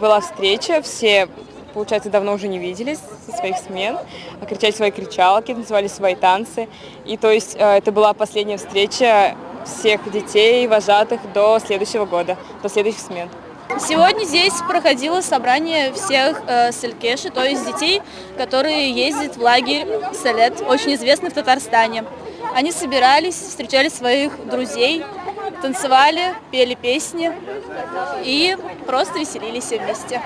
была встреча, все, получается, давно уже не виделись со своих смен, кричали свои кричалки, танцевали свои танцы. И то есть э, это была последняя встреча всех детей, вожатых до следующего года, до следующих смен. Сегодня здесь проходило собрание всех э, селькеши, то есть детей, которые ездят в лагерь Салет, очень известный в Татарстане. Они собирались, встречали своих друзей, танцевали, пели песни и просто веселились все вместе.